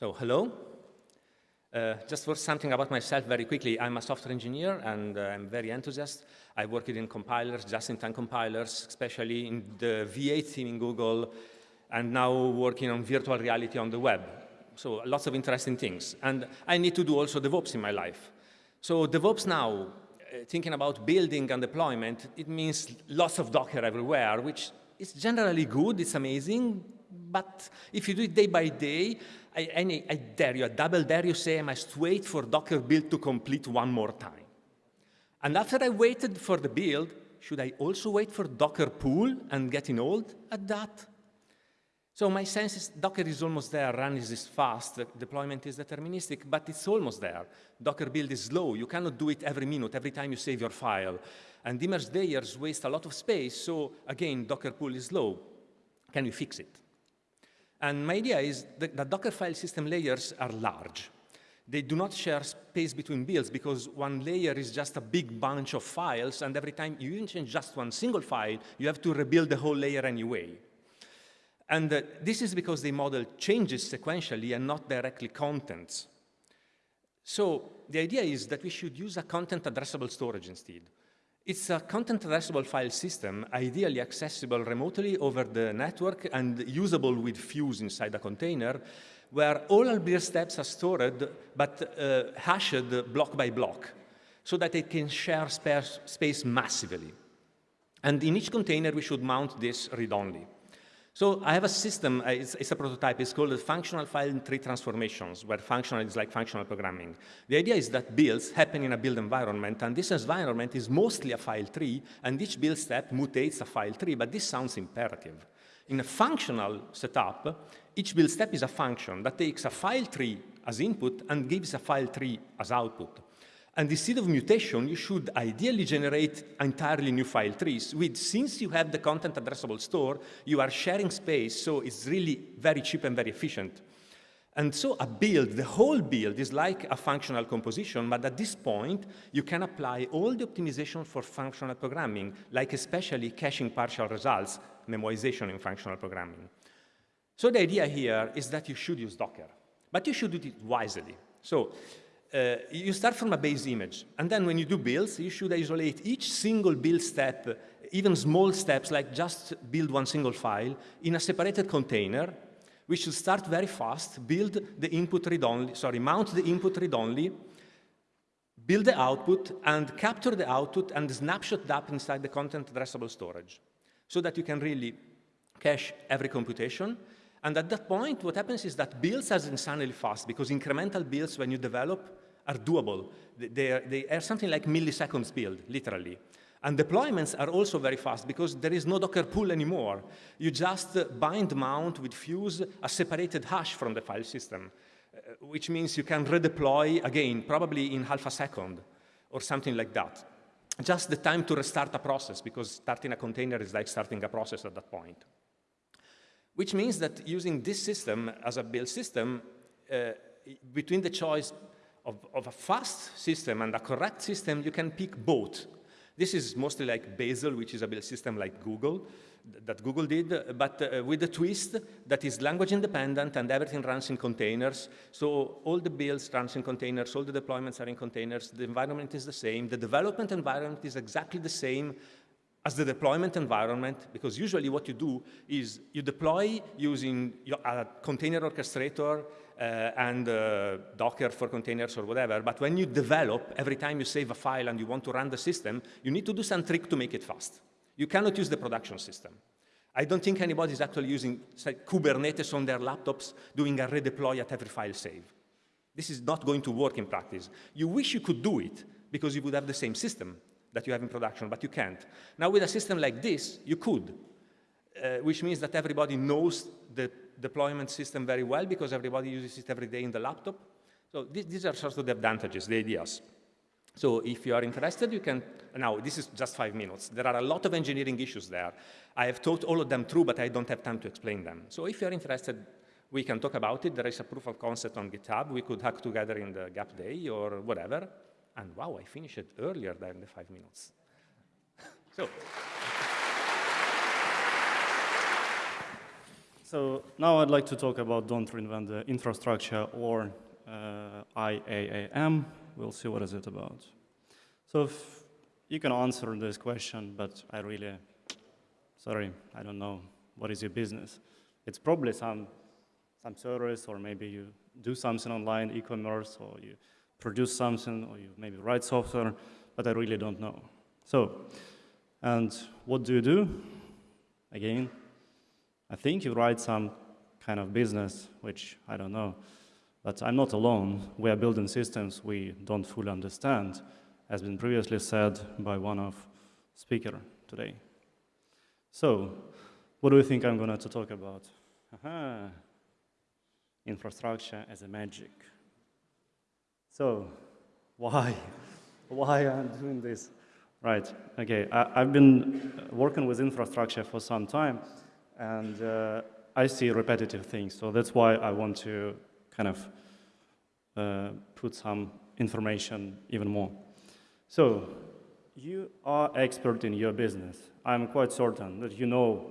So, hello. Uh, just for something about myself very quickly, I'm a software engineer and uh, I'm very enthusiastic. I worked in compilers, just-in-time compilers, especially in the V8 team in Google, and now working on virtual reality on the web. So lots of interesting things. And I need to do also DevOps in my life. So DevOps now, uh, thinking about building and deployment, it means lots of Docker everywhere, which is generally good, it's amazing, but if you do it day by day, I, I, dare you, I double dare you say I must wait for Docker build to complete one more time. And after I waited for the build, should I also wait for Docker pull and getting old at that? So my sense is Docker is almost there, run is fast, the deployment is deterministic, but it's almost there. Docker build is slow. You cannot do it every minute, every time you save your file. And image layers waste a lot of space, so again, Docker pull is slow. Can you fix it? And my idea is that the Docker file system layers are large. They do not share space between builds because one layer is just a big bunch of files, and every time you change just one single file, you have to rebuild the whole layer anyway. And uh, this is because they model changes sequentially and not directly contents. So the idea is that we should use a content addressable storage instead. It's a content addressable file system, ideally accessible remotely over the network and usable with Fuse inside a container, where all build steps are stored, but uh, hashed block by block, so that it can share space massively. And in each container, we should mount this read-only. So I have a system, uh, it's, it's, a prototype, it's called functional file tree transformations, where functional is like functional programming. The idea is that builds happen in a build environment, and this environment is mostly a file tree, and each build step mutates a file tree, but this sounds imperative. In a functional setup, each build step is a function that takes a file tree as input and gives a file tree as output. And instead of mutation, you should ideally generate entirely new file trees. With, since you have the content addressable store, you are sharing space, so it's really very cheap and very efficient. And so a build, the whole build is like a functional composition, but at this point, you can apply all the optimization for functional programming, like especially caching partial results, memoization in functional programming. So the idea here is that you should use Docker, but you should do it wisely. So uh, you start from a base image, and then when you do builds, you should isolate each single build step, even small steps like just build one single file, in a separated container. We should start very fast, build the input read-only, sorry, mount the input read-only, build the output, and capture the output and snapshot that inside the content addressable storage, so that you can really cache every computation, and at that point, what happens is that builds are insanely fast because incremental builds, when you develop, are doable. They are, they are something like milliseconds build, literally. And deployments are also very fast because there is no Docker pull anymore. You just bind mount with Fuse a separated hash from the file system, uh, which means you can redeploy, again, probably in half a second or something like that. Just the time to restart a process because starting a container is like starting a process at that point which means that using this system as a build system, uh, between the choice of, of, a fast system and a correct system, you can pick both. This is mostly like Bazel, which is a build system like Google, that Google did, but uh, with a twist that is language independent and everything runs in containers. So all the builds runs in containers, all the deployments are in containers, the environment is the same, the development environment is exactly the same as the deployment environment, because usually what you do is you deploy using a container orchestrator uh, and uh, Docker for containers or whatever, but when you develop, every time you save a file and you want to run the system, you need to do some trick to make it fast. You cannot use the production system. I don't think anybody is actually using say, Kubernetes on their laptops doing a redeploy at every file save. This is not going to work in practice. You wish you could do it because you would have the same system, that you have in production, but you can't. Now with a system like this, you could, uh, which means that everybody knows the deployment system very well because everybody uses it every day in the laptop. So th these are sort of the advantages, the ideas. So if you are interested, you can, now this is just five minutes. There are a lot of engineering issues there. I have taught all of them through, but I don't have time to explain them. So if you're interested, we can talk about it. There is a proof of concept on GitHub. We could hack together in the gap day or whatever. And wow, I finished it earlier than the five minutes. so, So now I'd like to talk about Don't Reinvent the Infrastructure or uh, IAAM. We'll see what is it about. So you can answer this question, but I really, sorry, I don't know. What is your business? It's probably some, some service or maybe you do something online, e-commerce, or you produce something, or you maybe write software, but I really don't know. So, and what do you do? Again, I think you write some kind of business, which I don't know. But I'm not alone. We are building systems we don't fully understand, as been previously said by one of speaker today. So, what do you think I'm going to talk about? Infrastructure as a magic. So, why? why I'm doing this? Right, okay. I, have been working with infrastructure for some time, and uh, I see repetitive things. So that's why I want to kind of uh, put some information even more. So you are expert in your business. I'm quite certain that you know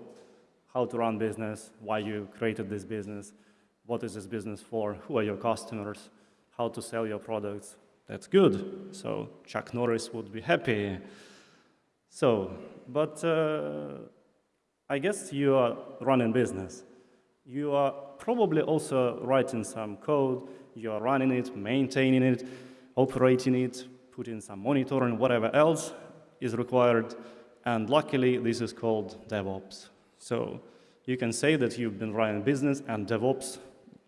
how to run business, why you created this business, what is this business for, who are your customers, how to sell your products. That's good. So Chuck Norris would be happy. So, but uh, I guess you are running business. You are probably also writing some code, you are running it, maintaining it, operating it, putting some monitoring, whatever else is required. And luckily, this is called DevOps. So you can say that you've been running business and DevOps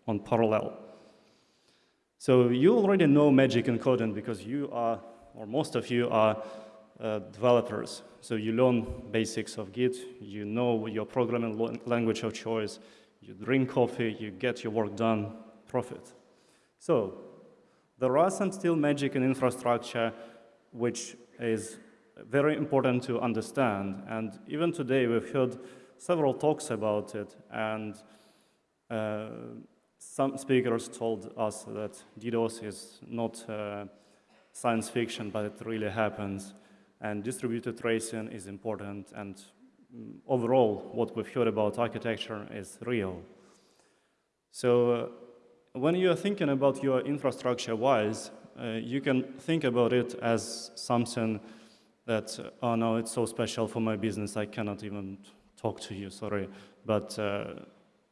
on parallel. So you already know magic and coding because you are, or most of you are developers. So you learn basics of Git, you know your programming language of choice, you drink coffee, you get your work done, profit. So there are some still magic in infrastructure which is very important to understand. And even today we've heard several talks about it and uh, some speakers told us that DDoS is not uh, science fiction, but it really happens and distributed tracing is important, and mm, overall, what we've heard about architecture is real. So uh, when you're thinking about your infrastructure-wise, uh, you can think about it as something that, uh, oh no, it's so special for my business, I cannot even talk to you, sorry, but uh,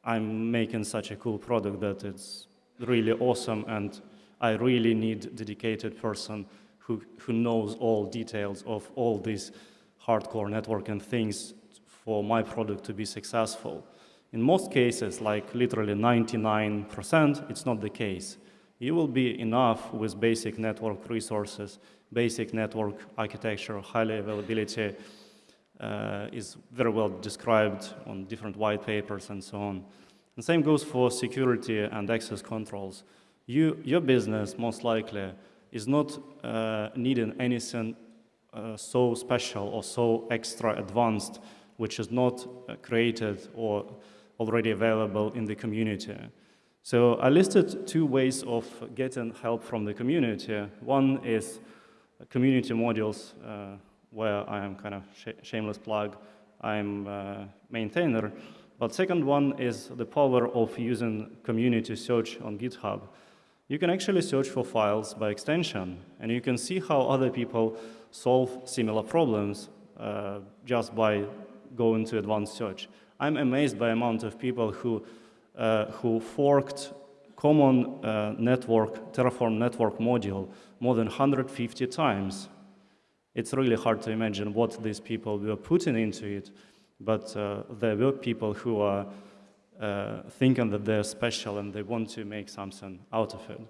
I'm making such a cool product that it's really awesome and I really need dedicated person who, who knows all details of all these hardcore networking things for my product to be successful. In most cases, like literally 99%, it's not the case. You will be enough with basic network resources, basic network architecture, highly availability uh, is very well described on different white papers and so on. The same goes for security and access controls. You, your business, most likely, is not uh, needing anything uh, so special or so extra advanced, which is not uh, created or already available in the community. So I listed two ways of getting help from the community. One is community modules, uh, where I am kind of sh shameless plug, I'm a maintainer. But second one is the power of using community search on GitHub you can actually search for files by extension, and you can see how other people solve similar problems uh, just by going to advanced search. I'm amazed by amount of people who, uh, who forked common uh, network, Terraform network module more than 150 times. It's really hard to imagine what these people were putting into it, but uh, there were people who are uh, thinking that they're special and they want to make something out of it.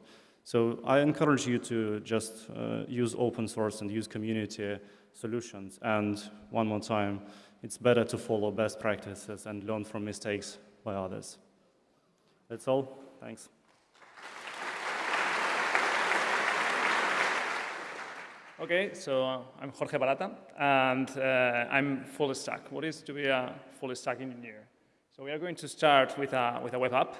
So I encourage you to just uh, use open source and use community solutions. And one more time, it's better to follow best practices and learn from mistakes by others. That's all. Thanks. Okay, so uh, I'm Jorge Barata, and uh, I'm full stack. What is to be a full stack engineer? So we are going to start with a, with a web app.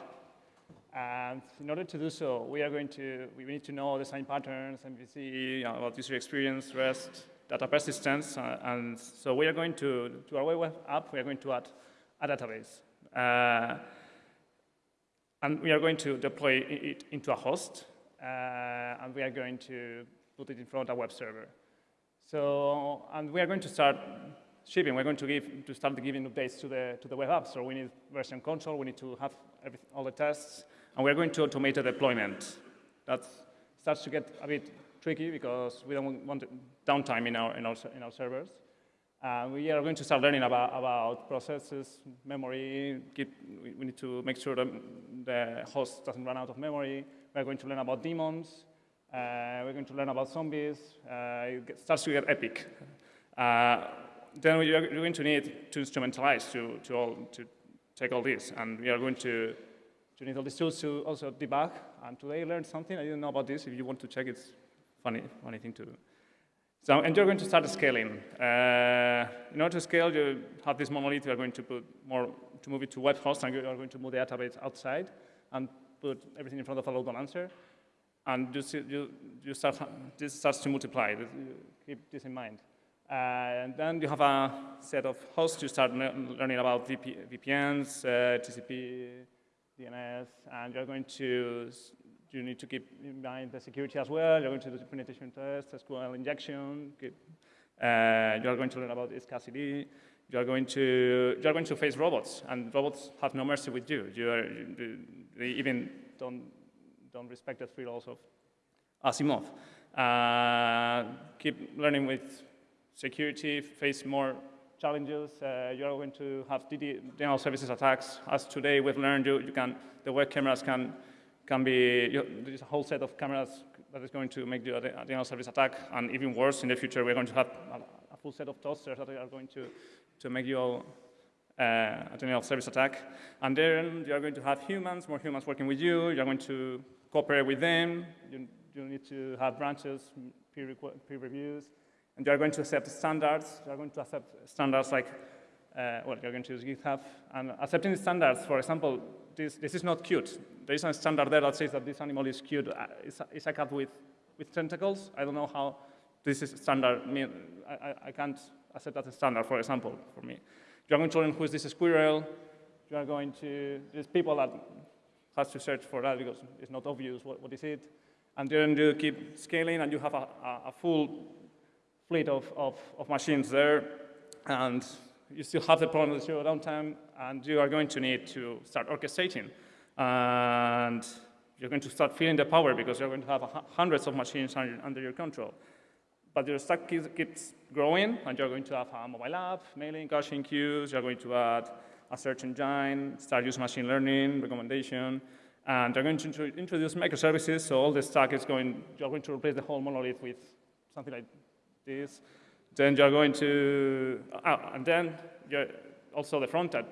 And in order to do so, we are going to, we need to know design patterns, MVC, about user experience, REST, data persistence. Uh, and so we are going to, to our web app, we are going to add a database. Uh, And we are going to deploy it into a host, uh, and we are going to put it in front of a web server. So, and we are going to start shipping. We're going to give to start giving updates to the to the web app. So we need version control. We need to have all the tests, and we're going to automate the deployment. That starts to get a bit tricky because we don't want downtime in our in our in our servers. Uh, we are going to start learning about, about processes, memory. Keep, we, we need to make sure that the host doesn't run out of memory. We're going to learn about demons. Uh, we're going to learn about zombies. Uh, it starts to get epic. Uh, then we are going to need to instrumentalize to, to, all, to take all this. And we are going to, to need all these tools to also debug. And today I learned something. I didn't know about this. If you want to check, it's funny, funny thing to do. So, and you're going to start scaling. Uh, in order to scale, you have this monolith. You are going to put more to move it to web host, and you are going to move the database outside and put everything in front of a load balancer. And you, see, you, you start, this starts to multiply. Keep this in mind. Uh, and then you have a set of hosts. You start learning about VP, VPNs, uh, TCP, DNS, and you're going to you need to keep in mind the security as well. You're going to do penetration tests, SQL injection. Keep, uh, you're going to learn about SCSD. You're going to you're going to face robots, and robots have no mercy with you. You are, they even don't don't respect the three laws of Asimov. Uh, keep learning with security. Face more challenges. Uh, you're going to have denial services attacks. As today we've learned, you, you can the web cameras can can be, you there's a whole set of cameras that is going to make the denial service attack, and even worse, in the future, we're going to have a, a full set of toasters that are going to, to make you uh, a denial service attack. And then you're going to have humans, more humans working with you, you're going to cooperate with them, you, you need to have branches, peer, peer reviews, and you're going to accept standards, you're going to accept standards like, uh, well, you're going to use GitHub, and accepting standards, for example, this, this is not cute. There is a standard there that says that this animal is cute. Uh, it's, a, it's a cat with, with tentacles. I don't know how this is standard. I, I, I can't accept that as standard, for example, for me. You're going to learn who is this squirrel. You are going to, there's people that has to search for that because it's not obvious what, what is it. And then you keep scaling and you have a, a, a full fleet of, of, of machines there. And you still have the problem with zero downtime, and you are going to need to start orchestrating. And you're going to start feeling the power because you're going to have hundreds of machines under, under your control. But your stack keeps growing, and you're going to have a mobile app, mailing, caching queues, you're going to add a search engine, start using machine learning, recommendation, and you're going to introduce microservices, so all the stack is going, you're going to replace the whole monolith with something like this. Then you're going to, uh, and then also the front end.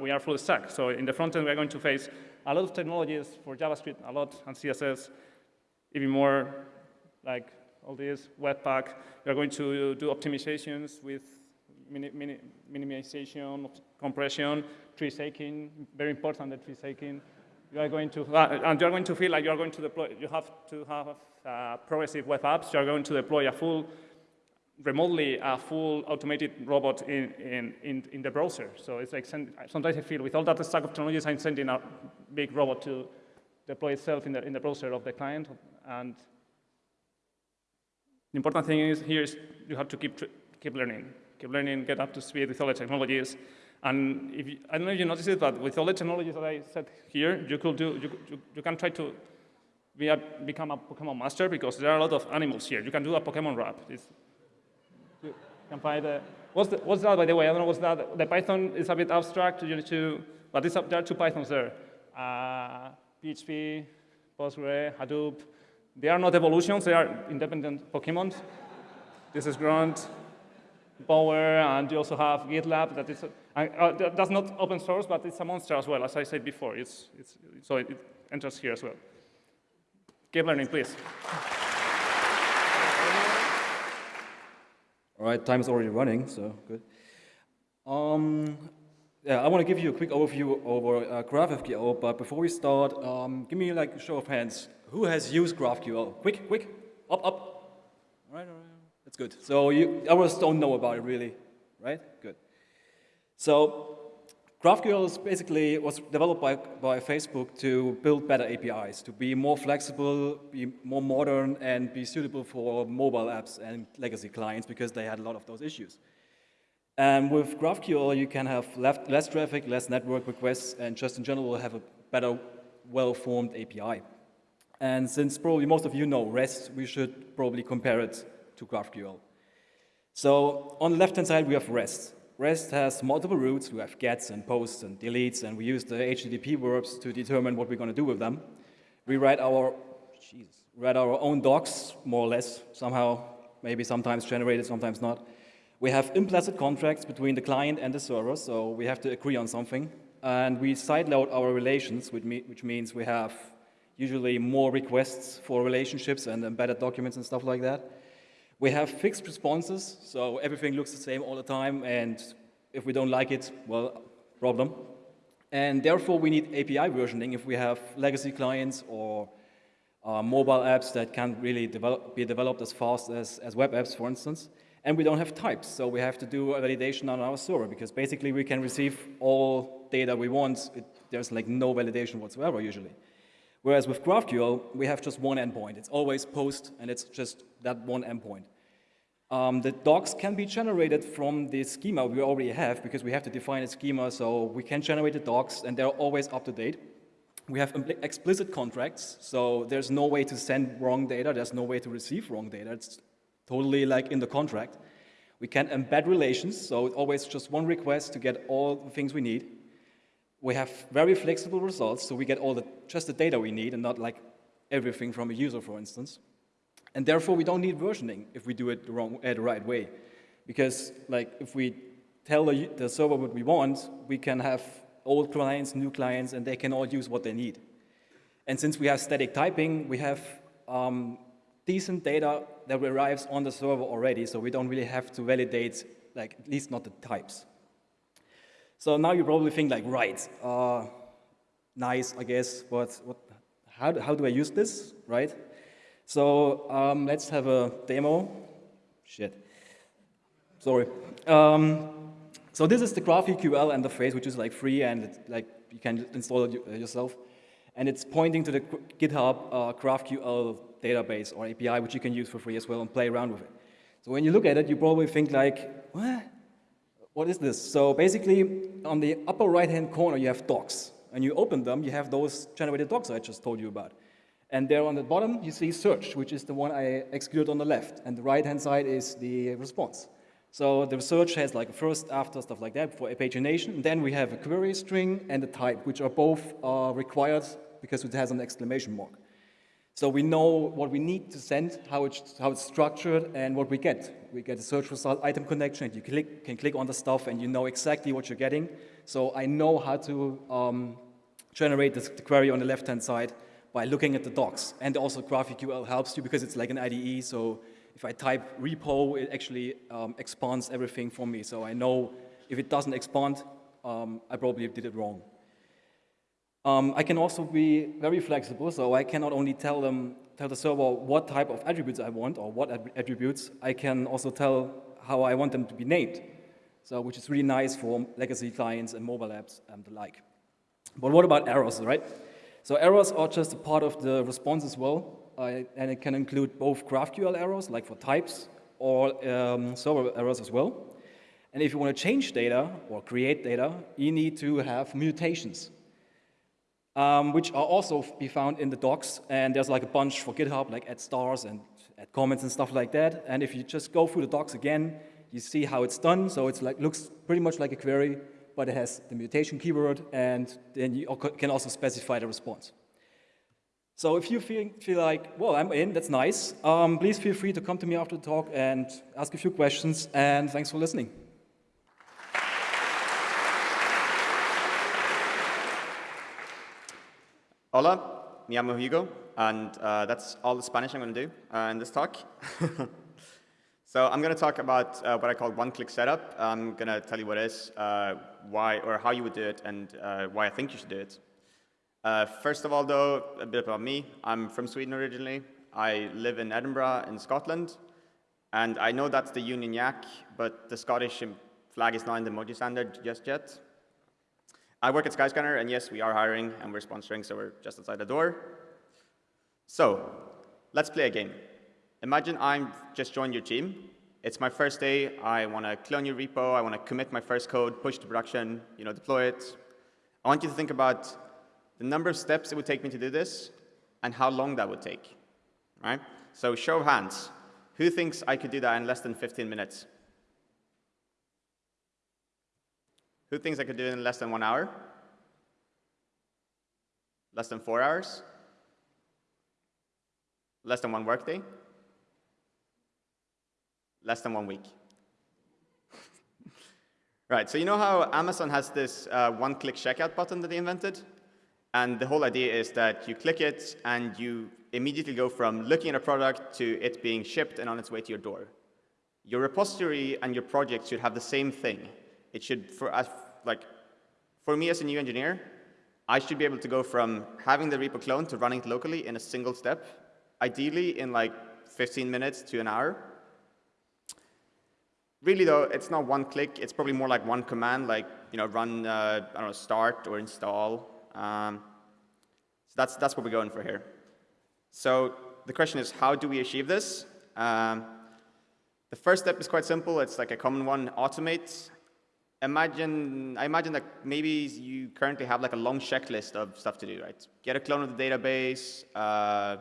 We are full stack. So in the front end, we're going to face a lot of technologies for JavaScript, a lot, and CSS, even more like all this, Webpack. You're going to do optimizations with mini, mini, minimization, compression, tree shaking, very important, the tree shaking. You are going to, uh, and you're going to feel like you're going to deploy, you have to have uh, progressive web apps. You're going to deploy a full remotely a full automated robot in, in, in, in the browser. So it's like, send, sometimes I feel with all that stack of technologies, I'm sending a big robot to deploy itself in the, in the browser of the client. And the important thing is here is you have to keep, keep learning. Keep learning, get up to speed with all the technologies. And if you, I don't know if you noticed it, but with all the technologies that I said here, you could do, you, you, you can try to be a, become a Pokemon master because there are a lot of animals here. You can do a Pokemon rap. It's, the, what's, the, what's that, by the way? I don't know what's that. The Python is a bit abstract. You need to, but there are two Pythons there. Uh, PHP, Postgre, Hadoop. They are not evolutions. They are independent Pokemon. this is Grunt, Bower, and you also have GitLab. That is, uh, that's not open source, but it's a monster as well, as I said before. It's, it's, so it, it enters here as well. Keep learning, please. All right, time is already running, so good. Um, yeah, I want to give you a quick overview over uh, GraphQL, but before we start, um, give me like a show of hands. Who has used GraphQL? Quick, quick, up, up. All right, all right, that's good. So you, others don't know about it really, right? Good. So GraphQL is basically was developed by, by Facebook to build better APIs, to be more flexible, be more modern, and be suitable for mobile apps and legacy clients because they had a lot of those issues. And with GraphQL, you can have left, less traffic, less network requests, and just in general have a better, well-formed API. And since probably most of you know REST, we should probably compare it to GraphQL. So on the left-hand side, we have REST. REST has multiple routes. We have gets and posts and deletes, and we use the HTTP verbs to determine what we're going to do with them. We write our, geez, write our own docs, more or less, somehow, maybe sometimes generated, sometimes not. We have implicit contracts between the client and the server, so we have to agree on something. And we sideload our relations, which means we have usually more requests for relationships and embedded documents and stuff like that. We have fixed responses, so everything looks the same all the time, and if we don't like it, well, problem. And therefore, we need API versioning if we have legacy clients or uh, mobile apps that can't really develop, be developed as fast as, as web apps, for instance. And we don't have types, so we have to do a validation on our server, because basically we can receive all data we want. It, there's like no validation whatsoever, usually. Whereas with GraphQL, we have just one endpoint. It's always post, and it's just that one endpoint. Um, the docs can be generated from the schema we already have, because we have to define a schema, so we can generate the docs, and they're always up to date. We have explicit contracts, so there's no way to send wrong data, there's no way to receive wrong data. It's totally like in the contract. We can embed relations, so it's always just one request to get all the things we need. We have very flexible results, so we get all the, just the data we need and not like everything from a user, for instance. And therefore, we don't need versioning if we do it the, wrong, uh, the right way. Because like if we tell the, server what we want, we can have old clients, new clients, and they can all use what they need. And since we have static typing, we have um, decent data that arrives on the server already, so we don't really have to validate, like at least not the types. So now you probably think like, right, uh, nice, I guess, but what, how, how do I use this, right? So um, let's have a demo. Shit. Sorry. Um, so this is the GraphQL interface, which is like free and like you can install it yourself. And it's pointing to the GitHub uh, GraphQL database or API, which you can use for free as well and play around with it. So when you look at it, you probably think like, what? What is this? So basically, on the upper right-hand corner, you have docs. And you open them, you have those generated docs I just told you about. And there on the bottom, you see search, which is the one I executed on the left. And the right-hand side is the response. So the search has like a first, after, stuff like that for a pagination. And then we have a query string and a type, which are both uh, required because it has an exclamation mark. So we know what we need to send, how it's, how it's structured, and what we get. We get a search result item connection, and you click, can click on the stuff, and you know exactly what you're getting. So I know how to um, generate this, the query on the left-hand side by looking at the docs. And also GraphQL helps you because it's like an IDE, so if I type repo, it actually um, expands everything for me. So I know if it doesn't expand, um, I probably did it wrong. Um, I can also be very flexible, so I can not only tell them, tell the server what type of attributes I want or what attributes, I can also tell how I want them to be named. So, which is really nice for legacy clients and mobile apps and the like. But what about errors, right? So errors are just a part of the response as well, uh, and it can include both GraphQL errors, like for types, or um, server errors as well. And if you want to change data or create data, you need to have mutations um, which are also be found in the docs. And there's like a bunch for GitHub, like add stars and add comments and stuff like that. And if you just go through the docs again, you see how it's done. So it's like looks pretty much like a query, but it has the mutation keyword, and then you can also specify the response. So if you feel, feel like, well, I'm in, that's nice, um, please feel free to come to me after the talk and ask a few questions, and thanks for listening. Hola, me llamo Hugo, and uh, that's all the Spanish I'm going to do uh, in this talk. so I'm going to talk about uh, what I call one-click setup. I'm going to tell you what it is, uh, why or how you would do it, and uh, why I think you should do it. Uh, first of all, though, a bit about me. I'm from Sweden originally. I live in Edinburgh in Scotland, and I know that's the Union Jack, but the Scottish flag is not in the emoji standard just yet. I work at Skyscanner, and yes, we are hiring, and we're sponsoring, so we're just outside the door. So let's play a game. Imagine I'm just joined your team. It's my first day. I want to clone your repo. I want to commit my first code, push to production, you know, deploy it. I want you to think about the number of steps it would take me to do this and how long that would take, right? So show of hands. Who thinks I could do that in less than 15 minutes? Who thinks I could do it in less than one hour? Less than four hours? Less than one workday? Less than one week. right, so you know how Amazon has this uh, one-click checkout button that they invented? And the whole idea is that you click it and you immediately go from looking at a product to it being shipped and on its way to your door. Your repository and your project should have the same thing. It should, for us, like, for me as a new engineer, I should be able to go from having the repo clone to running it locally in a single step, ideally in like 15 minutes to an hour. Really though, it's not one click, it's probably more like one command, like you know, run, uh, I don't know, start or install. Um, so that's, that's what we're going for here. So the question is, how do we achieve this? Um, the first step is quite simple. It's like a common one, automate. Imagine, I imagine that maybe you currently have like a long checklist of stuff to do, right? Get a clone of the database, uh,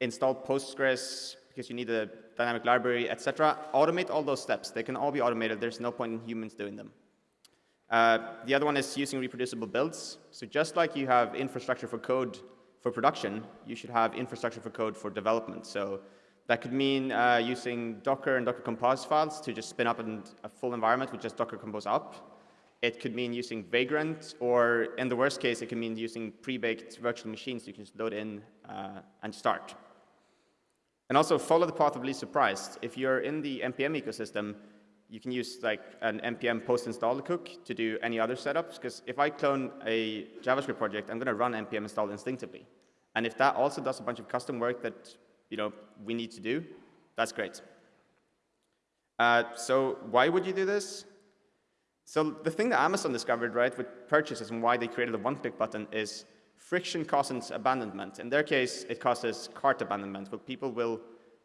install Postgres because you need a dynamic library, etc. Automate all those steps. They can all be automated. There's no point in humans doing them. Uh, the other one is using reproducible builds. So just like you have infrastructure for code for production, you should have infrastructure for code for development. So that could mean uh, using Docker and Docker Compose files to just spin up a full environment with just Docker Compose up. It could mean using Vagrant, or in the worst case, it could mean using pre-baked virtual machines you can just load in uh, and start. And also follow the path of least surprise. If you're in the NPM ecosystem, you can use like an npm post-install hook to do any other setups, because if I clone a JavaScript project, I'm going to run npm install instinctively. And if that also does a bunch of custom work that you know, we need to do, that's great. Uh, so why would you do this? So the thing that Amazon discovered, right, with purchases and why they created the one-click button is friction causes abandonment. In their case, it causes cart abandonment, where people will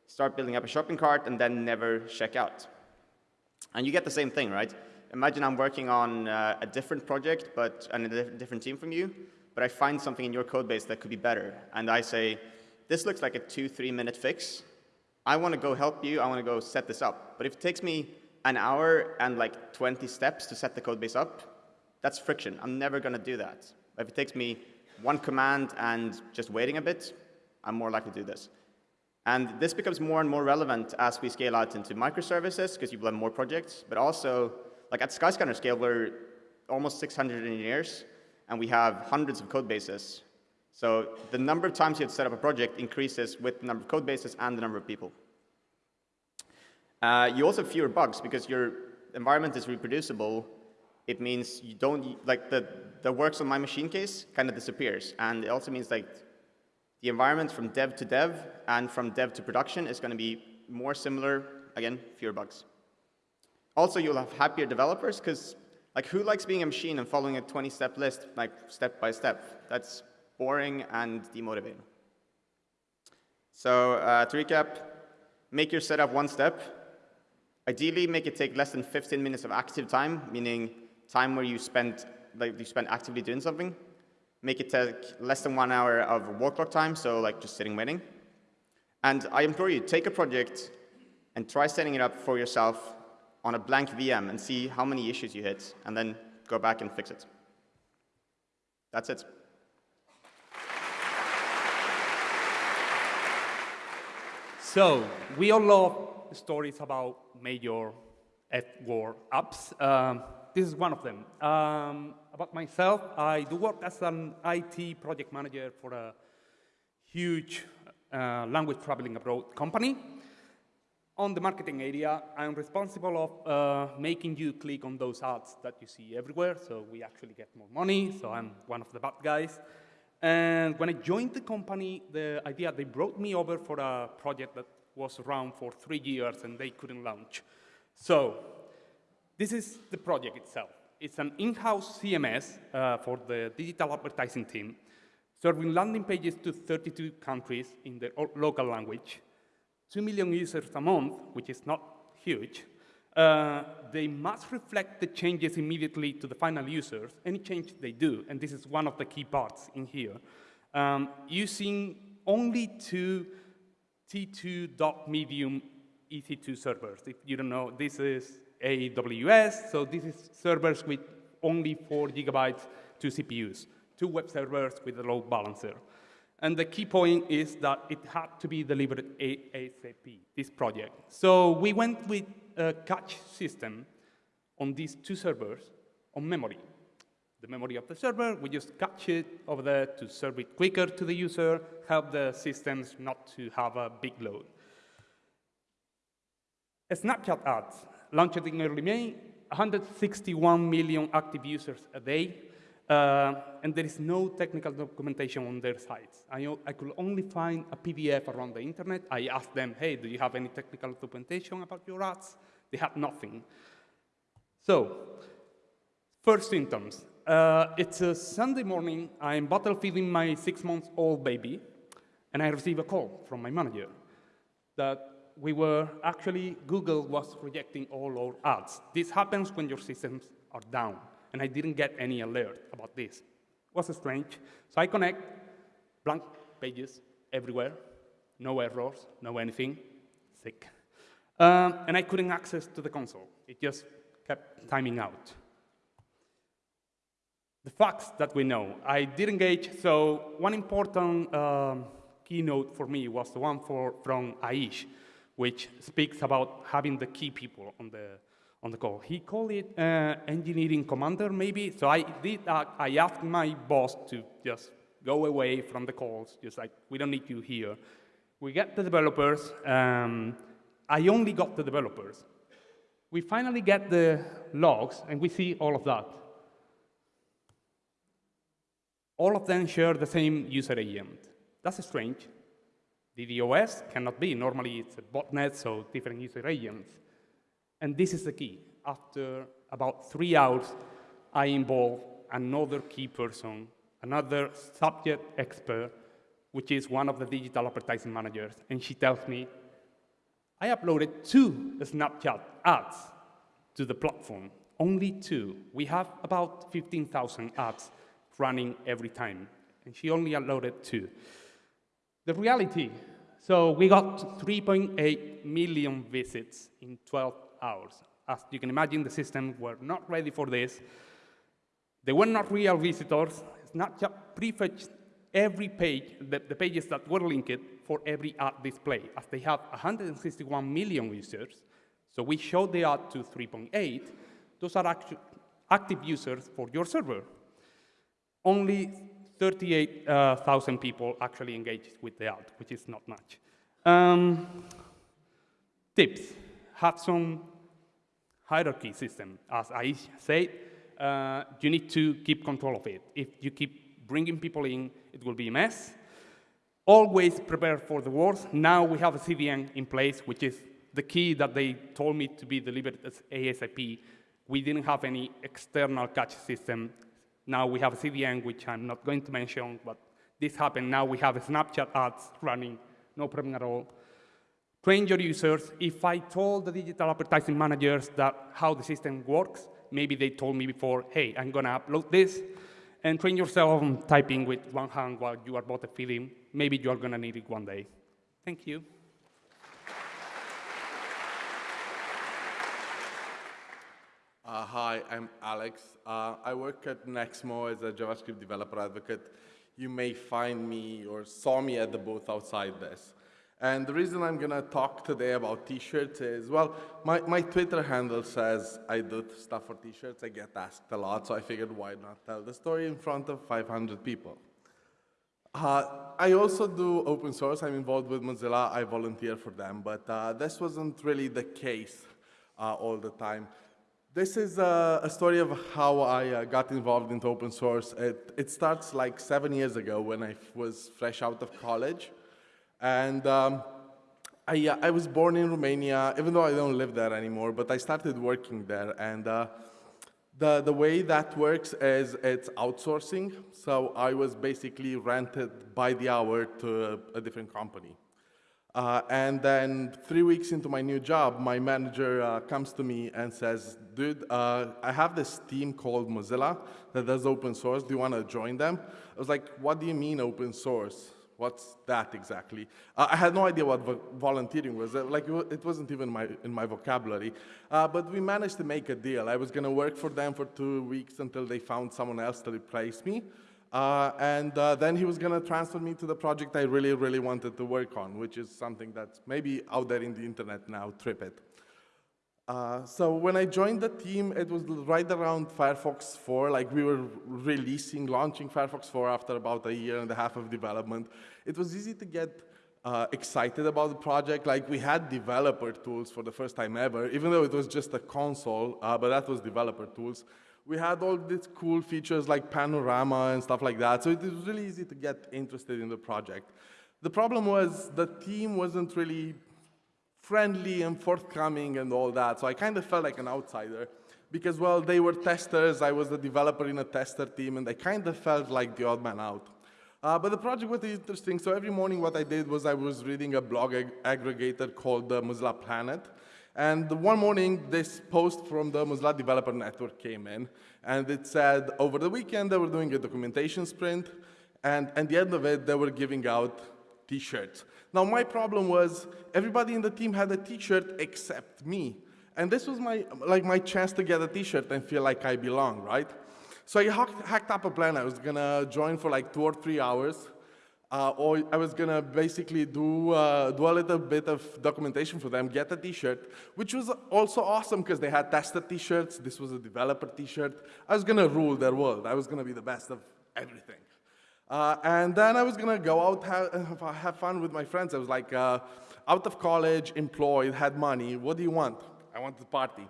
start building up a shopping cart and then never check out. And you get the same thing, right? Imagine I'm working on uh, a different project, but and a different team from you, but I find something in your code base that could be better. And I say, this looks like a two, three minute fix. I want to go help you. I want to go set this up. But if it takes me an hour and like 20 steps to set the code base up, that's friction. I'm never going to do that. If it takes me one command and just waiting a bit, I'm more likely to do this. And this becomes more and more relevant as we scale out into microservices, because you have more projects, but also, like at Skyscanner scale, we're almost 600 engineers, and we have hundreds of code bases. So the number of times you have set up a project increases with the number of code bases and the number of people. Uh, you also have fewer bugs because your environment is reproducible. It means you don't, like the, the works on my machine case kind of disappears. And it also means like the environment from dev to dev and from dev to production is going to be more similar, again, fewer bugs. Also, you'll have happier developers because like who likes being a machine and following a 20-step list, like step by step? That's boring and demotivating. So uh, to recap, make your setup one step. Ideally, make it take less than 15 minutes of active time, meaning time where you spend, like you spend actively doing something. Make it take less than one hour of work time, so like just sitting waiting. And I implore you, take a project and try setting it up for yourself on a blank VM and see how many issues you hit, and then go back and fix it. That's it. So we all love stories about major F-word apps. Um, this is one of them. Um, about myself, I do work as an IT project manager for a huge uh, language traveling abroad company. On the marketing area, I'm responsible of uh, making you click on those ads that you see everywhere, so we actually get more money, so I'm one of the bad guys. And when I joined the company, the idea, they brought me over for a project that was around for three years and they couldn't launch. So this is the project itself. It's an in-house CMS uh, for the digital advertising team, serving landing pages to 32 countries in the local language, 2 million users a month, which is not huge. Uh, they must reflect the changes immediately to the final users, any change they do, and this is one of the key parts in here, um, using only two T2.medium EC2 servers. If you don't know, this is AWS, so this is servers with only four gigabytes, two CPUs, two web servers with a load balancer. And the key point is that it had to be delivered ASAP, this project. So we went with a cache system on these two servers on memory. The memory of the server, we just cache it over there to serve it quicker to the user, help the systems not to have a big load. A Snapchat ads launched in early May, 161 million active users a day, uh, and there is no technical documentation on their sites. I, I, could only find a PDF around the internet. I asked them, hey, do you have any technical documentation about your ads? They had nothing. So, first symptoms. Uh, it's a Sunday morning. I'm bottle feeding my six-month-old baby, and I receive a call from my manager that we were actually, Google was rejecting all our ads. This happens when your systems are down, and I didn't get any alert about this. It was strange. So I connect blank pages everywhere, no errors, no anything, sick. Um, and I couldn't access to the console. It just kept timing out. The facts that we know. I did engage, so one important um, keynote for me was the one for, from Aish, which speaks about having the key people on the, on the call. He called it uh, engineering commander, maybe. So I did. Uh, I asked my boss to just go away from the calls, just like we don't need you here. We get the developers. Um, I only got the developers. We finally get the logs, and we see all of that. All of them share the same user agent. That's strange. DDoS cannot be. Normally, it's a botnet, so different user agents. And this is the key. After about three hours, I involve another key person, another subject expert, which is one of the digital advertising managers, and she tells me, I uploaded two Snapchat ads to the platform, only two. We have about 15,000 ads running every time, and she only uploaded two. The reality, so we got 3.8 million visits in 12 hours. As you can imagine, the system were not ready for this. They were not real visitors. Snapchat prefetched every page, the, the, pages that were linked for every ad display, as they have 161 million users. So we showed the ad to 3.8. Those are active users for your server. Only 38,000 uh, people actually engaged with the ad, which is not much. Um, tips. Have some hierarchy system. As I said, uh, you need to keep control of it. If you keep bringing people in, it will be a mess. Always prepare for the worst. Now we have a CDN in place, which is the key that they told me to be delivered as ASAP. We didn't have any external cache system. Now we have a CDN, which I'm not going to mention, but this happened. Now we have Snapchat ads running, no problem at all. Train your users. If I told the digital advertising managers that how the system works, maybe they told me before, hey, I'm going to upload this and train yourself on typing with one hand while you are both feeding. Maybe you are going to need it one day. Thank you. Uh, hi, I'm Alex. Uh, I work at Nexmo as a JavaScript developer advocate. You may find me or saw me at the booth outside this. And the reason I'm going to talk today about t-shirts is, well, my, my Twitter handle says I do stuff for t-shirts. I get asked a lot, so I figured why not tell the story in front of 500 people. Uh, I also do open source. I'm involved with Mozilla. I volunteer for them, but uh, this wasn't really the case uh, all the time. This is a, a story of how I uh, got involved into open source. It, it starts like seven years ago when I was fresh out of college. And um, I, uh, I was born in Romania, even though I don't live there anymore, but I started working there. And uh, The, the way that works is it's outsourcing. So I was basically rented by the hour to a different company. Uh, and then three weeks into my new job, my manager uh, comes to me and says, dude, uh, I have this team called Mozilla that does open source. Do you want to join them? I was like, what do you mean open source? What's that exactly? Uh, I had no idea what vo volunteering was. Uh, like, it wasn't even my, in my vocabulary. Uh, but we managed to make a deal. I was going to work for them for two weeks until they found someone else to replace me. Uh, and uh, then he was going to transfer me to the project I really, really wanted to work on, which is something that's maybe out there in the internet now, TripIt. Uh, so when I joined the team, it was right around Firefox 4, like we were releasing, launching Firefox 4 after about a year and a half of development. It was easy to get uh, excited about the project. Like we had developer tools for the first time ever, even though it was just a console, uh, but that was developer tools. We had all these cool features like panorama and stuff like that, so it was really easy to get interested in the project. The problem was the team wasn't really friendly and forthcoming and all that. So I kind of felt like an outsider because, well, they were testers. I was the developer in a tester team, and I kind of felt like the odd man out. Uh, but the project was interesting. So every morning what I did was I was reading a blog ag aggregator called the Mozilla Planet. And one morning, this post from the Mozilla Developer Network came in, and it said over the weekend they were doing a documentation sprint, and at the end of it, they were giving out t-shirts. Now, my problem was everybody in the team had a t-shirt except me. And this was my, like my chance to get a t-shirt and feel like I belong, right? So I hacked up a plan. I was gonna join for like two or three hours, uh, or I was gonna basically do, uh, do a little bit of documentation for them, get a t-shirt, which was also awesome because they had tested t-shirts. This was a developer t-shirt. I was gonna rule their world. I was gonna be the best of everything. Uh, and then I was to go out, have, have, fun with my friends. I was like, uh, out of college, employed, had money. What do you want? I want to party.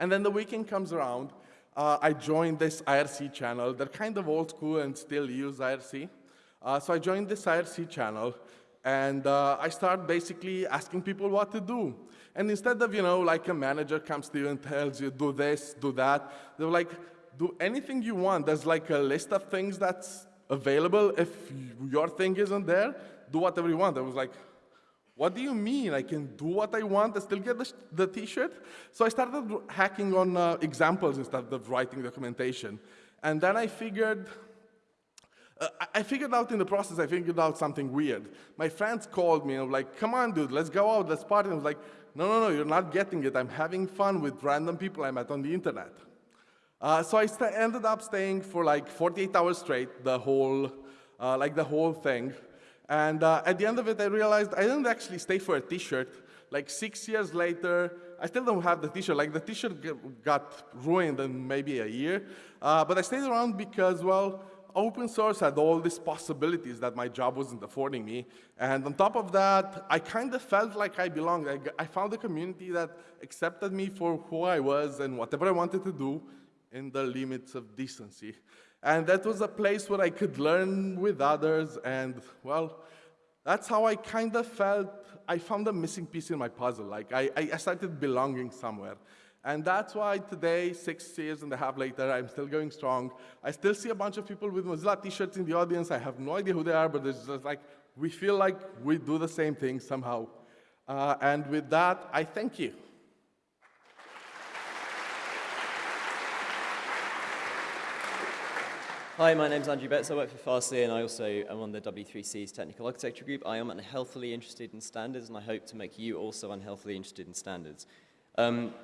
And then the weekend comes around. Uh, I joined this IRC channel. They're kind of old school and still use IRC. Uh, so I joined this IRC channel, and uh, I start basically asking people what to do. And instead of, you know, like a manager comes to you and tells you, do this, do that, they're like, do anything you want. There's like a list of things that's available. If your thing isn't there, do whatever you want. I was like, what do you mean? I can do what I want and still get the, t-shirt? So I started hacking on uh, examples instead of writing documentation. And then I figured, uh, I figured out in the process, I figured out something weird. My friends called me and were like, come on, dude, let's go out, let's party. And I was like, no, no, no, you're not getting it. I'm having fun with random people I met on the internet. Uh, so I ended up staying for like 48 hours straight, the whole, uh, like the whole thing. And uh, at the end of it, I realized I didn't actually stay for a t-shirt. Like six years later, I still don't have the t-shirt. Like the t-shirt got ruined in maybe a year. Uh, but I stayed around because, well, open source had all these possibilities that my job wasn't affording me. And on top of that, I kind of felt like I belonged. I, I found a community that accepted me for who I was and whatever I wanted to do in the limits of decency. And that was a place where I could learn with others, and well, that's how I kind of felt I found a missing piece in my puzzle. Like I, I started belonging somewhere. And that's why today, six years and a half later, I'm still going strong. I still see a bunch of people with Mozilla t-shirts in the audience. I have no idea who they are, but it's just like, we feel like we do the same thing somehow. Uh, and with that, I thank you. Hi, my name is Andrew Betts. I work for Fastly, and I also am on the W3C's technical architecture group. I am unhealthily interested in standards, and I hope to make you also unhealthily interested in standards. Um,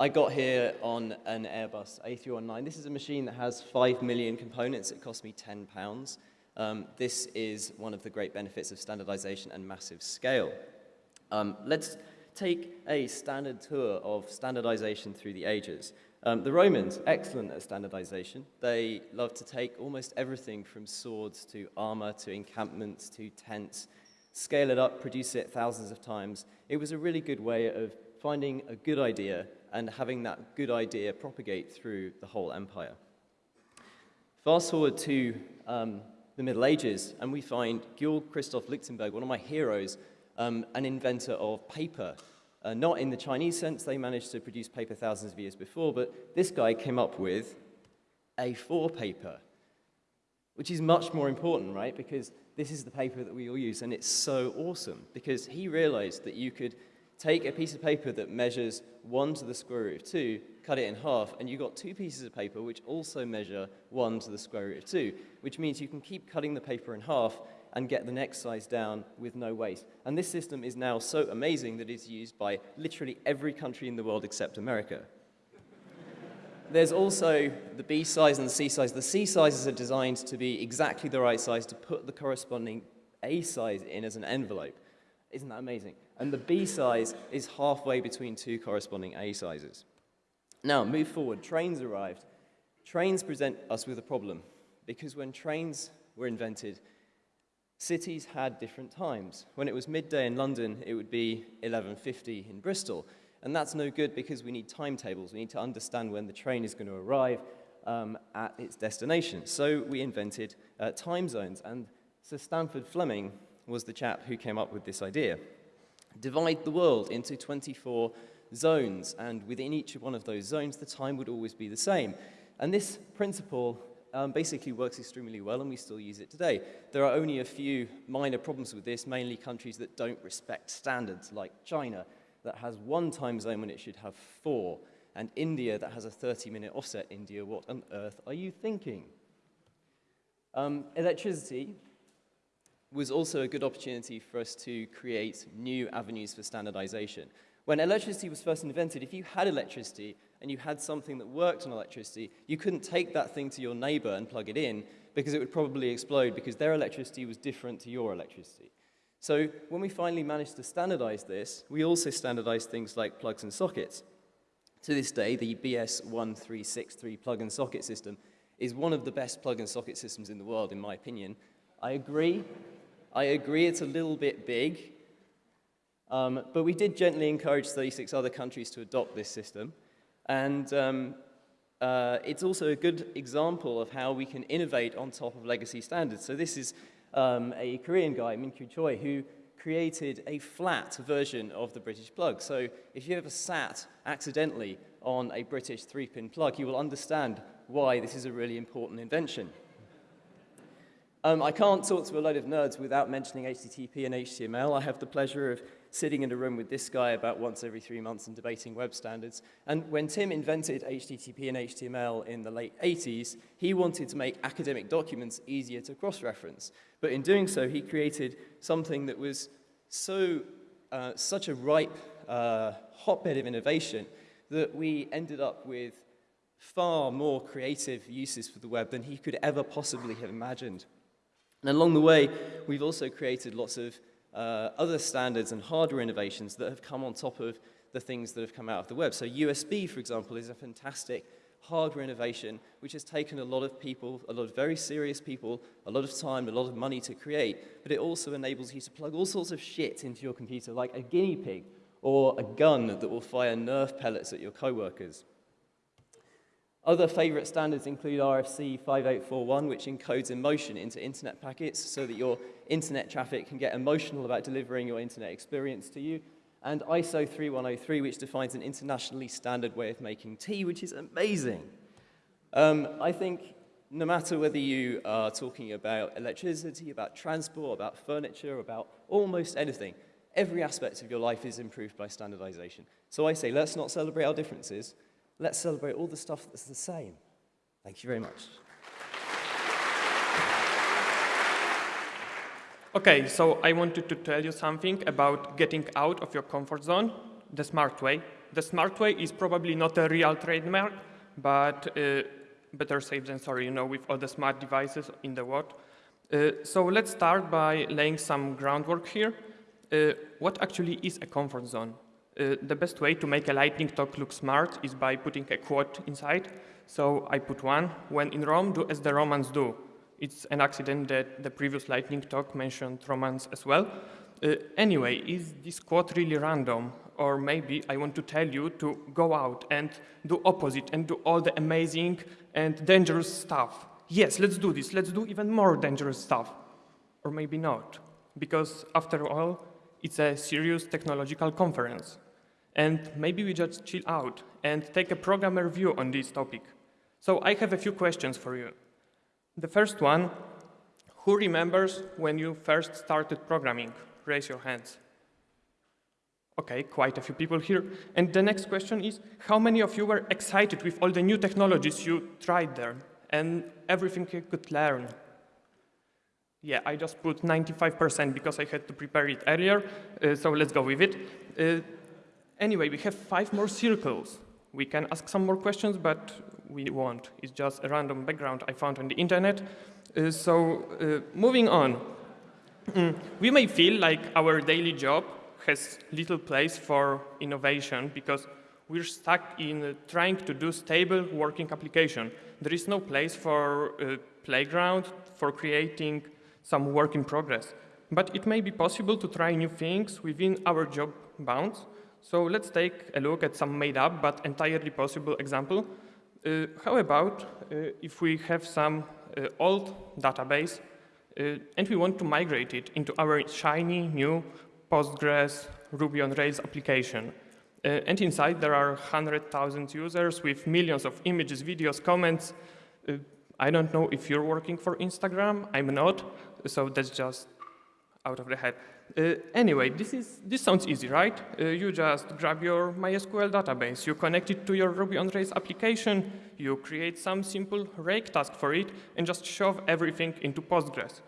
I got here on an Airbus A319. This is a machine that has 5 million components. It cost me 10 pounds. Um, this is one of the great benefits of standardization and massive scale. Um, let's take a standard tour of standardization through the ages. Um, the Romans, excellent at standardization. They loved to take almost everything from swords to armor to encampments to tents, scale it up, produce it thousands of times. It was a really good way of finding a good idea and having that good idea propagate through the whole empire. Fast forward to um, the Middle Ages, and we find Georg Christoph Lichtenberg, one of my heroes, um, an inventor of paper Uh, not in the Chinese sense, they managed to produce paper thousands of years before, but this guy came up with A4 paper, which is much more important, right? Because this is the paper that we all use, and it's so awesome because he realized that you could take a piece of paper that measures 1 to the square root of 2, cut it in half, and you've got two pieces of paper which also measure 1 to the square root of 2, which means you can keep cutting the paper in half and get the next size down with no waste. And this system is now so amazing that it's used by literally every country in the world except America. There's also the B size and the C size. The C sizes are designed to be exactly the right size to put the corresponding A size in as an envelope. Isn't that amazing? And the B size is halfway between two corresponding A sizes. Now, move forward. Trains arrived. Trains present us with a problem because when trains were invented, cities had different times. When it was midday in London, it would be 11.50 in Bristol. And that's no good because we need timetables. We need to understand when the train is going to arrive um, at its destination. So we invented uh, time zones. And Sir Sandford Fleming was the chap who came up with this idea. Divide the world into 24 zones, and within each one of those zones, the time would always be the same. And this principle um, basically works extremely well, and we still use it today. There are only a few minor problems with this, mainly countries that don't respect standards, like China, that has one time zone when it should have four, and India that has a 30-minute offset. India, what on earth are you thinking? Um, electricity was also a good opportunity for us to create new avenues for standardization. When electricity was first invented, if you had electricity and you had something that worked on electricity, you couldn't take that thing to your neighbor and plug it in because it would probably explode because their electricity was different to your electricity. So when we finally managed to standardize this, we also standardized things like plugs and sockets. To this day, the BS1363 plug and socket system is one of the best plug and socket systems in the world, in my opinion. I agree I agree it's a little bit big, um, but we did gently encourage 36 other countries to adopt this system. And um, uh, it's also a good example of how we can innovate on top of legacy standards. So this is um, a Korean guy, Min-Kyu Choi, who created a flat version of the British plug. So if you ever sat accidentally on a British three-pin plug, you will understand why this is a really important invention. Um, I can't talk to a load of nerds without mentioning HTTP and HTML. I have the pleasure of sitting in a room with this guy about once every three months and debating web standards. And when Tim invented HTTP and HTML in the late 80s, he wanted to make academic documents easier to cross-reference. But in doing so, he created something that was so, uh, such a ripe uh, hotbed of innovation that we ended up with far more creative uses for the web than he could ever possibly have imagined. And along the way, we've also created lots of uh, other standards and hardware innovations that have come on top of the things that have come out of the web. So USB, for example, is a fantastic hardware innovation which has taken a lot of people, a lot of very serious people, a lot of time, a lot of money to create, but it also enables you to plug all sorts of shit into your computer, like a guinea pig or a gun that will fire Nerf pellets at your coworkers. Other favorite standards include RFC 5841, which encodes emotion into internet packets so that your internet traffic can get emotional about delivering your internet experience to you, and ISO 3103, which defines an internationally standard way of making tea, which is amazing. Um, I think no matter whether you are talking about electricity, about transport, about furniture, about almost anything, every aspect of your life is improved by standardization. So I say, let's not celebrate our differences, let's celebrate all the stuff that's the same. Thank you very much. Okay, so I wanted to tell you something about getting out of your comfort zone, the smart way. The smart way is probably not a real trademark, but uh, better safe than sorry, you know, with all the smart devices in the world. Uh, so let's start by laying some groundwork here. Uh, what actually is a comfort zone? Uh, the best way to make a lightning talk look smart is by putting a quote inside. So I put one, when in Rome, do as the Romans do. It's an accident that the previous lightning talk mentioned Romans as well. Uh, anyway, is this quote really random? Or maybe I want to tell you to go out and do opposite and do all the amazing and dangerous stuff. Yes, let's do this. Let's do even more dangerous stuff. Or maybe not. Because after all, it's a serious technological conference. And maybe we just chill out and take a programmer view on this topic. So I have a few questions for you. The first one, who remembers when you first started programming? Raise your hands. Okay, quite a few people here. And the next question is, how many of you were excited with all the new technologies you tried there and everything you could learn? Yeah, I just put 95% because I had to prepare it earlier, uh, so let's go with it. Uh, anyway, we have five more circles. We can ask some more questions, but we won't. It's just a random background I found on the internet. Uh, so uh, moving on, mm, we may feel like our daily job has little place for innovation because we're stuck in uh, trying to do stable working application. There is no place for a playground for creating some work in progress. But it may be possible to try new things within our job bounds. So let's take a look at some made up but entirely possible example. Uh, how about uh, if we have some uh, old database uh, and we want to migrate it into our shiny new Postgres Ruby on Rails application. Uh, and inside there are 100,000 users with millions of images, videos, comments. Uh, I don't know if you're working for Instagram. I'm not, so that's just out of the head. Uh, anyway, this, is, this sounds easy, right? Uh, you just grab your MySQL database, you connect it to your Ruby on Rails application, you create some simple rake task for it, and just shove everything into Postgres.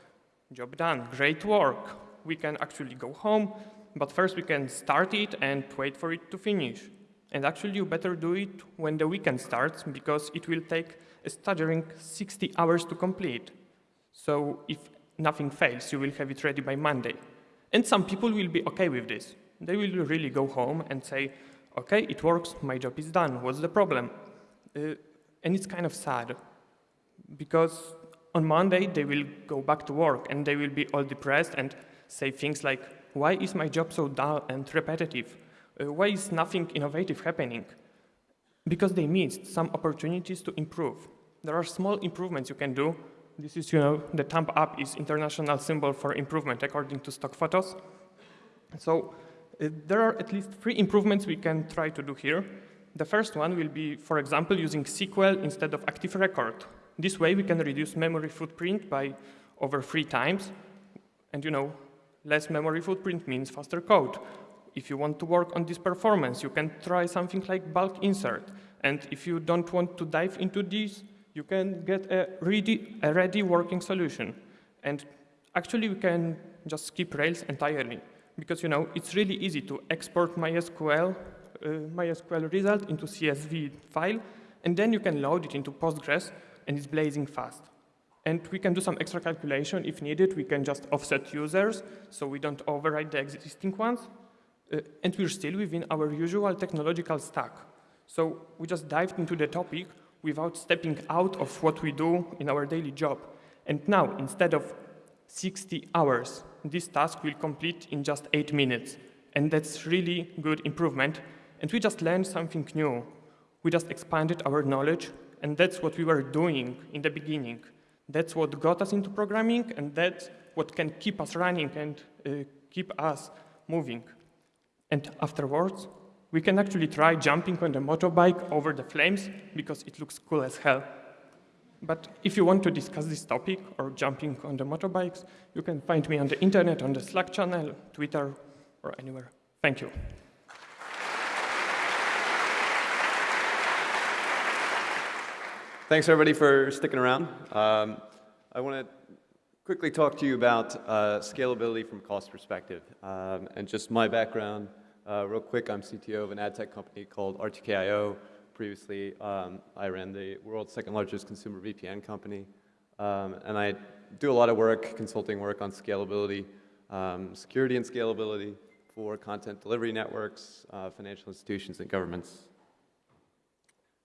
Job done, great work we can actually go home, but first we can start it and wait for it to finish. And actually you better do it when the weekend starts because it will take a staggering 60 hours to complete. So if nothing fails, you will have it ready by Monday. And some people will be okay with this. They will really go home and say, okay, it works, my job is done, what's the problem? Uh, and it's kind of sad because on Monday they will go back to work and they will be all depressed and say things like, why is my job so dull and repetitive? Uh, why is nothing innovative happening? Because they missed some opportunities to improve. There are small improvements you can do. This is, you know, the thumb up is international symbol for improvement according to stock photos. So uh, there are at least three improvements we can try to do here. The first one will be, for example, using SQL instead of Active Record. This way we can reduce memory footprint by over three times. And you know, Less memory footprint means faster code. If you want to work on this performance, you can try something like bulk insert. And if you don't want to dive into this, you can get a ready, a ready working solution. And actually, we can just skip Rails entirely. Because, you know, it's really easy to export MySQL, uh, MySQL result into CSV file, and then you can load it into Postgres, and it's blazing fast. And we can do some extra calculation if needed. We can just offset users so we don't override the existing ones. Uh, and we're still within our usual technological stack. So we just dived into the topic without stepping out of what we do in our daily job. And now, instead of 60 hours, this task will complete in just eight minutes. And that's really good improvement. And we just learned something new. We just expanded our knowledge, and that's what we were doing in the beginning. That's what got us into programming, and that's what can keep us running and uh, keep us moving. And afterwards, we can actually try jumping on the motorbike over the flames because it looks cool as hell. But if you want to discuss this topic or jumping on the motorbikes, you can find me on the internet, on the Slack channel, Twitter, or anywhere. Thank you. Thanks everybody for sticking around. Um, I want to quickly talk to you about uh, scalability from cost perspective. Um, and just my background, uh, real quick, I'm CTO of an ad tech company called RTKIO. Previously, um, I ran the world's second largest consumer VPN company. Um, and I do a lot of work, consulting work on scalability, um, security and scalability for content delivery networks, uh, financial institutions, and governments.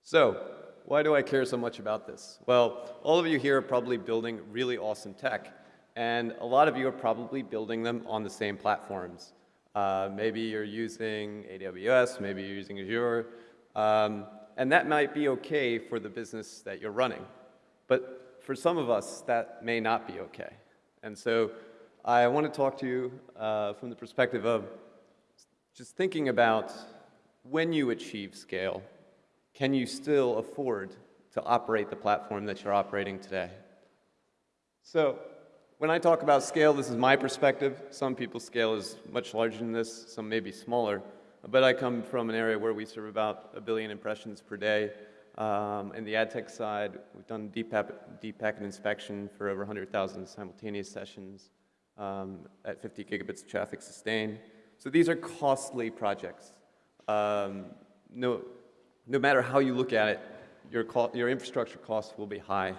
So, why do I care so much about this? Well, all of you here are probably building really awesome tech, and a lot of you are probably building them on the same platforms. Uh, maybe you're using AWS, maybe you're using Azure, um, and that might be okay for the business that you're running. But for some of us, that may not be okay. And so I want to talk to you uh, from the perspective of just thinking about when you achieve scale, can you still afford to operate the platform that you're operating today? So when I talk about scale, this is my perspective. Some people's scale is much larger than this, some may be smaller. But I come from an area where we serve about a billion impressions per day. Um, in the ad tech side, we've done deep, deep packet inspection for over 100,000 simultaneous sessions um, at 50 gigabits of traffic sustained. So these are costly projects. Um, no, no matter how you look at it, your, your infrastructure costs will be high.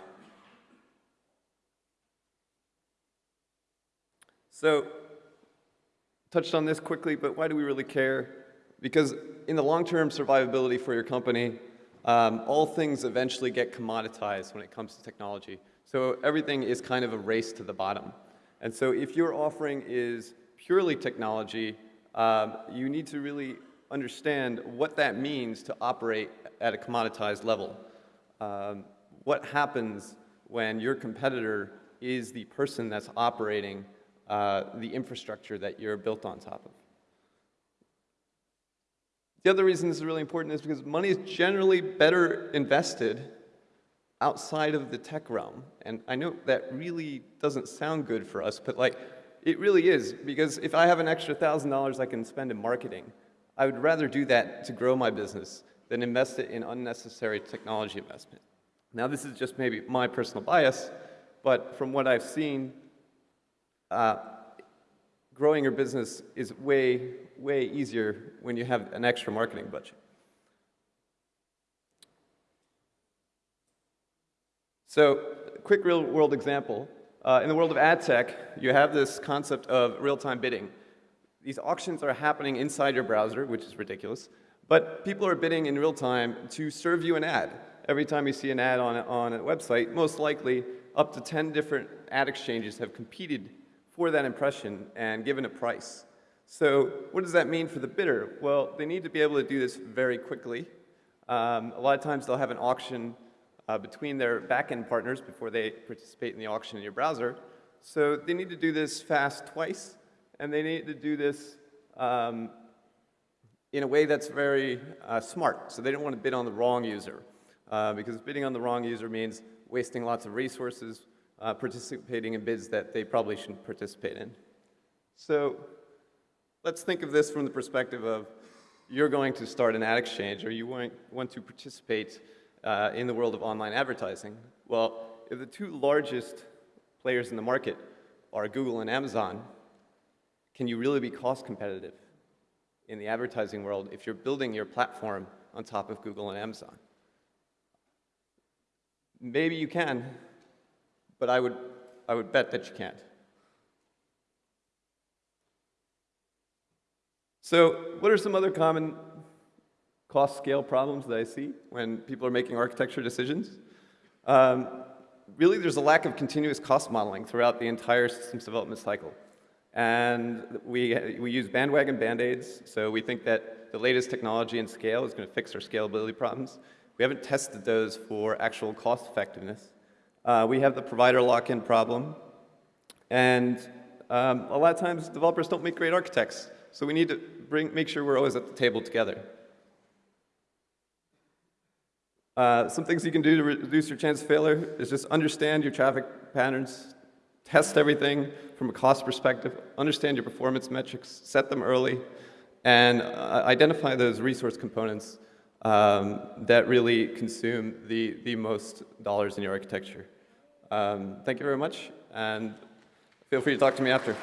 So, touched on this quickly, but why do we really care? Because in the long-term survivability for your company, um, all things eventually get commoditized when it comes to technology. So everything is kind of a race to the bottom. And so if your offering is purely technology, um, you need to really understand what that means to operate at a commoditized level. Um, what happens when your competitor is the person that's operating uh, the infrastructure that you're built on top of. The other reason this is really important is because money is generally better invested outside of the tech realm. And I know that really doesn't sound good for us, but like, it really is, because if I have an extra $1,000 I can spend in marketing, I would rather do that to grow my business than invest it in unnecessary technology investment. Now, this is just maybe my personal bias, but from what I've seen, uh, growing your business is way, way easier when you have an extra marketing budget. So, quick real world example. Uh, in the world of ad tech, you have this concept of real-time bidding. These auctions are happening inside your browser, which is ridiculous, but people are bidding in real time to serve you an ad. Every time you see an ad on on a website, most likely up to 10 different ad exchanges have competed for that impression and given a price. So what does that mean for the bidder? Well, they need to be able to do this very quickly. Um, a lot of times they'll have an auction uh, between their backend partners before they participate in the auction in your browser. So they need to do this fast twice, and they need to do this um, in a way that's very uh, smart. So they don't want to bid on the wrong user, uh, because bidding on the wrong user means wasting lots of resources, uh, participating in bids that they probably shouldn't participate in. So let's think of this from the perspective of you're going to start an ad exchange or you want, want to participate uh, in the world of online advertising. Well, if the two largest players in the market are Google and Amazon, can you really be cost competitive? in the advertising world if you're building your platform on top of Google and Amazon. Maybe you can, but I would, I would bet that you can't. So what are some other common cost scale problems that I see when people are making architecture decisions? Um, really, there's a lack of continuous cost modeling throughout the entire systems development cycle. And we, we use bandwagon band-aids, so we think that the latest technology and scale is going to fix our scalability problems. We haven't tested those for actual cost effectiveness. Uh, we have the provider lock-in problem, and um, a lot of times developers don't make great architects, so we need to bring, make sure we're always at the table together. Uh, some things you can do to reduce your chance of failure is just understand your traffic patterns, test everything from a cost perspective, understand your performance metrics, set them early, and uh, identify those resource components um, that really consume the, the most dollars in your architecture. Um, thank you very much, and feel free to talk to me after.